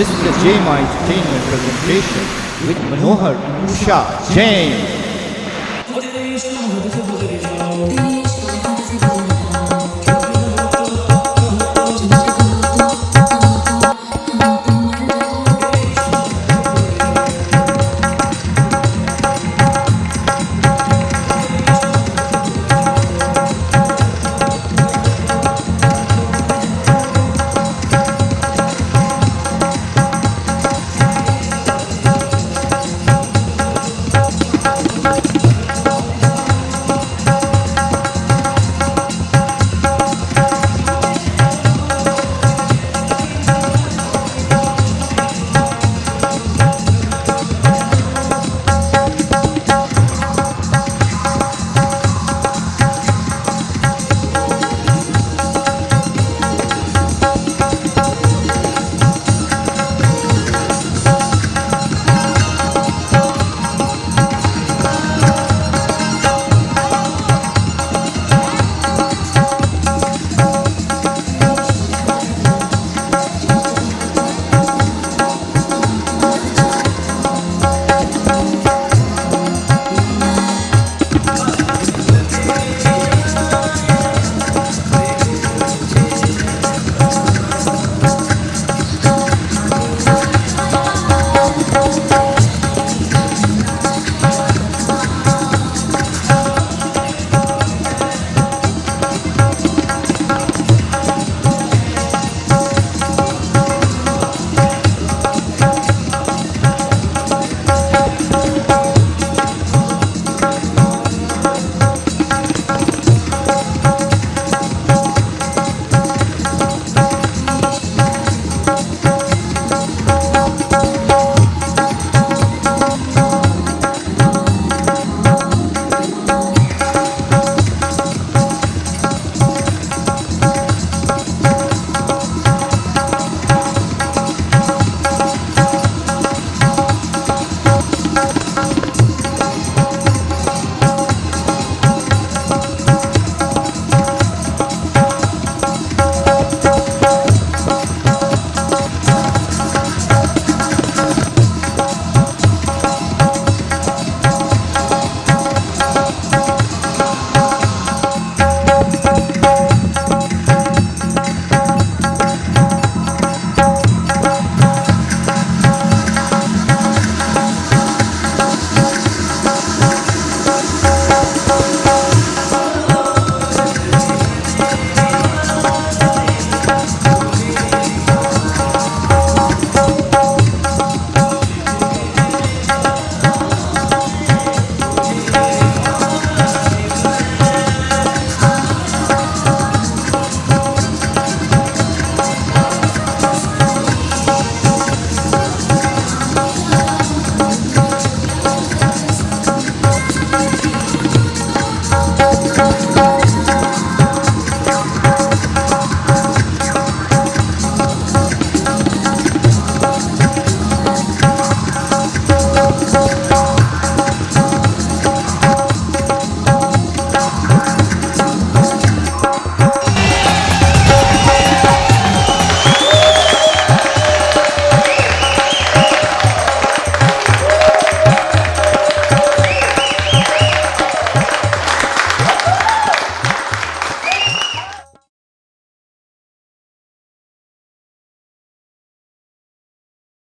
This is the JMI Entertainment presentation with Manohar Shah Jain.